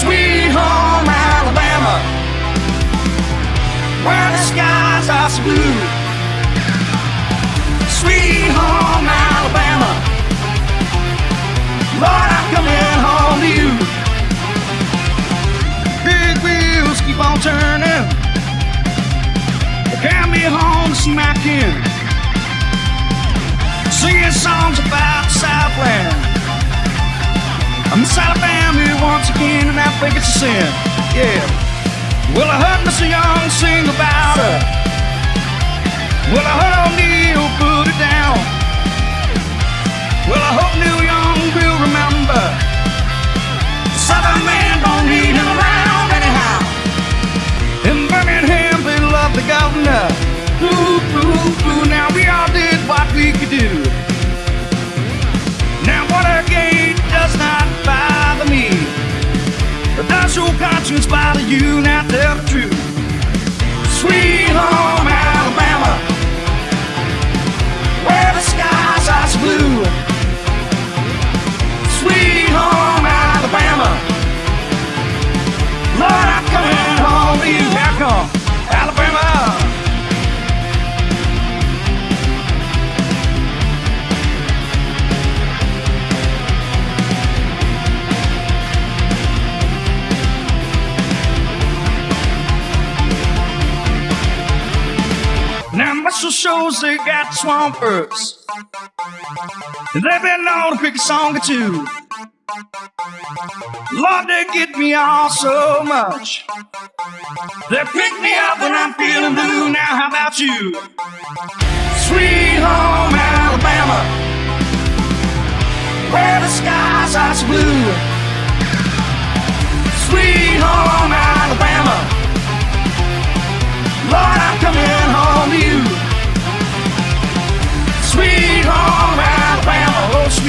Sweet home Alabama, where the skies are so blue. My kin. Singing songs about Southland. I'm Miss Alabama once again, and I think it's a sin. Yeah. Well, I heard Mr. Young sing about her. Well, I heard ole Neil put it down. Well, I your conscience bother you? Now tell the truth. Sweet Muscle Shoals they got swampers. And they've been known to pick a song or two. Lord, they get me all so much. They pick me up when I'm feeling blue. Now how about you? Sweet home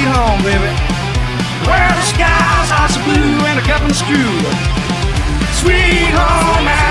Sweet home, baby. Where the skies are so blue and a cup and screw. Sweet home.